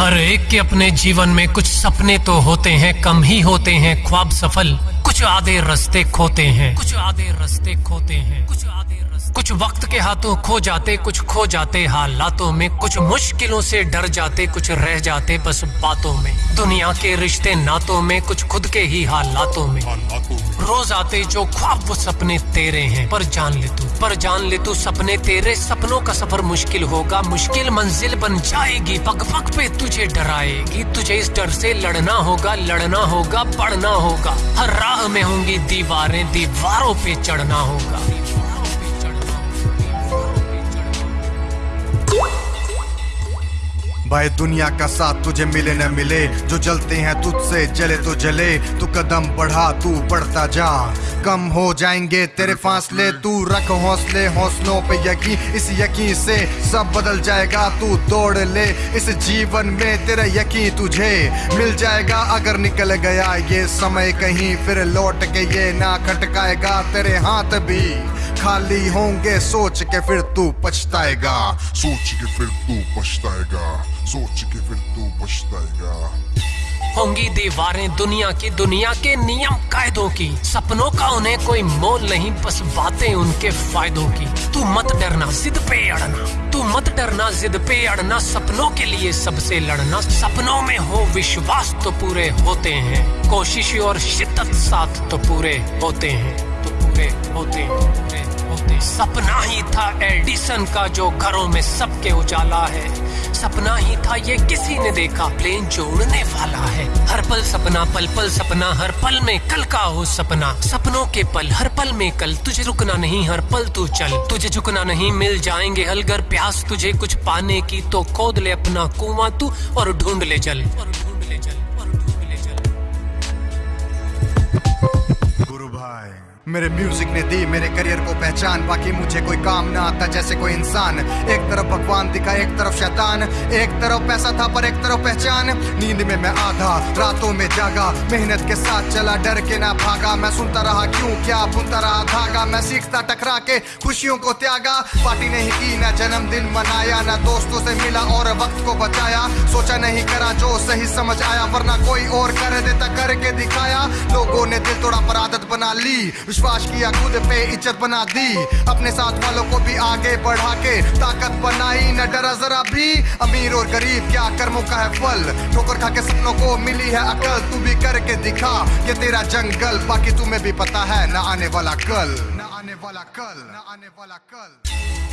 हर एक के अपने जीवन में कुछ सपने तो होते हैं, कम ही होते हैं, ख्वाब सफल। कुछ आधे रास्ते खोते हैं, कुछ आधे रास्ते खोते हैं, कुछ आधे कुछ वक्त के हाथों खो जाते, कुछ खो जाते हालातों में, कुछ मुश्किलों से डर जाते, कुछ रह जाते बस बातों में। दुनिया के रिश्ते नातों में, कुछ खुद के ही हालातों में। रोज आते जो ख्वाब वो सपने तेरे हैं, पर जान ले तू, पर जान ले तू सपने तेरे। सपनों का सफ़र मुश्किल होगा, मुश्किल मंजिल बन जाएगी। पग पग पे तुझे डराएगी, तुझे इस डर से लड़ना होगा लड़ना होगा, पढ़ना होगा। हर राह में होंगी दीवारें, दीवारों पे चढ़ना होगा। भाई, दुनिया का साथ तुझे मिले न मिले। जो जलते हैं तुझसे, जले तो जले। तू कदम बढ़ा, तू बढ़ता जा। कम हो जाएँगे तेरे फासले। तू रख हौसले, हौसलों पे यकीन इस यकीन से सब बदल जाएगा, तू दौड़ ले। इस जीवन में तेरा यकीन तुझे मिल जाएगा। अगर निकल गया ये समय कहीं, फिर लौट के ये ना खटकाएगा। तेरे हाथ भी खाली होंगे, सोच के फिर तू पछताएगा। सोच के फिर तू पछताएगा, सोच के फिर तू पछताएगा। होंगी दीवारें दुनिया की दुनिया के नियम कायदों की। सपनों का उन्हें कोई मोल नहीं, बस बातें उनके फायदों की। तू मत डरना, जिद पे अड़ना। तू मत डरना, जिद पे अड़ना। सपनों के लिए सबसे लड़ना। सपनों में हो विश्वास तो पूरे होते हैं। कोशिश और शिद्दत साथ तो पूरे होते हैं। पूरे होते होते। सपना ही था एडिसन का जो घरों में सबके उजाला है। सपना ही था ये किसी ने देखा, प्लेन जो उड़ने वाला है। हर पल सपना, पल पल सपना, हर पल में कल का हो सपना। सपनों के पल, हर पल में कल। तुझे रुकना नहीं, हर पल तू चल। तुझे झुकना नहीं, मिल जाएँगे हलगर प्यास। तुझे कुछ पाने की तो खोद ले अपना कुआँ तू और ढूंढ ले जल। और ढूंढ ले जल, और ढूंढ ले जल। गुरु भाई। मेरे म्यूज़िक ने दी, मेरे करियर को पहचान, बाकी मुझे कोई काम ना आता जैसे कोई इंसान। एक तरफ़ भगवान दिखा, एक तरफ़ शैतान। एक तरफ़ पैसा था, पर एक तरफ़ पहचान। नींद में मैं आधा, रातों में जागा। मेहनत के साथ चला, डर के ना भागा। मैं सुनता रहा, क्यों? क्या बुनता रहा, धागा? मैं सीखता, टकरा के खुशियों को त्यागा। पार्टी नहीं की, ना जन्मदिन मनाया, ना दोस्तों से मिला और वक्त को बचाया। सोचा नहीं करा जो सही समझ आया, वरना कोई और कर देता, करके दिखाया। लोगों ने दिल तोड़ा, पर आदत बना ली। विश्वास किया, खुद पे इज़्ज़त बना दी। अपने साथ वालों को भी आगे बढ़ा के ताकत बनाई। न डरा जरा भी, अमीर और गरीब, क्या कर्मों का है फल? ठोकर खा के सपनों को मिली है अकल, तू भी करके दिखा ये तेरा जंगल, बाकी तुम्हें भी पता है, न आने वाला कल। न आने वाला कल, न आने वाला कल।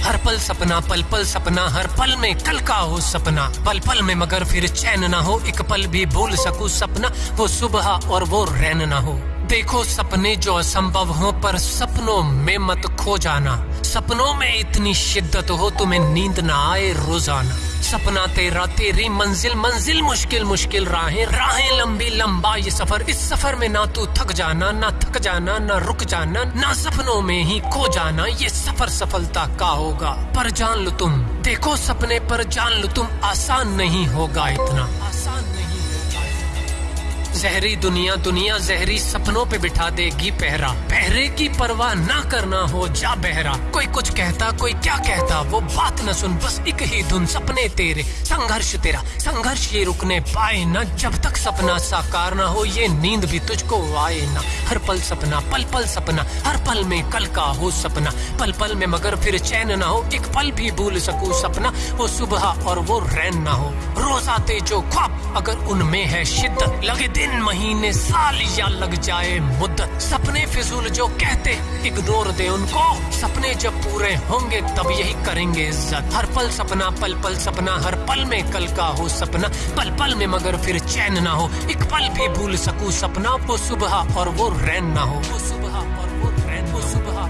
हर पल सपना, पल पल सपना, हर पल में कल का हो सपना। पल पल में मगर फिर चैन ना हो, एक पल भी भूल सकूँ सपना, वो सुबह और वो रैन ना हो। देखो सपने जो असंभव हो, पर सपनों में मत खो जाना। सपनों में इतनी शिद्दत हो, तुम्हें नींद ना आए रोज़ाना। सपना तेरा, तेरी मंजिल मंजिल मुश्किल मुश्किल राहें। राहें लंबी, लंबा ये सफ़र, इस सफ़र में ना तू थक जाना, ना थक जाना, ना रुक जाना, ना सपनों में ही खो जाना, ये सफ़र सफलता का होगा। पर जान लो तुम, देखो सपने पर जान लो तुम, आसान नहीं होगा इतना। आसान जहरी दुनिया दुनिया जहरी सपनों पे बिठा देगी पहरा। पहरे की परवाह ना करना हो, जा बहरा। कोई कुछ कहता, कोई क्या कहता, वो बात न सुन, बस एक ही धुन, सपने तेरे। संघर्ष तेरा, संघर्ष ये रुकने पाए ना। जब तक सपना साकार ना हो, ये नींद भी तुझको आए ना। हर पल सपना, पल पल सपना, हर पल में कल का हो सपना। पल पल में मगर फिर चैन ना हो, एक पल भी भूल सकूँ सपना। वो सुबह और वो रैन ना हो। रोज आते जो ख्वाब अगर उनमें है शिद्दत, लगे दिन, महीने, साल या लग जाए मुद्दत। सपने फिजूल जो कहते इग्नोर दे उनको। सपने जब पूरे होंगे, तब यही करेंगे इज़्ज़त। हर पल सपना, पल पल सपना, हर पल में कल का हो सपना। पल पल में मगर फिर चैन ना हो। एक पल भी भूल सकूँ सपना, वो सुबह और वो रैन ना हो। वो सुबह और वो रैन वो सुबह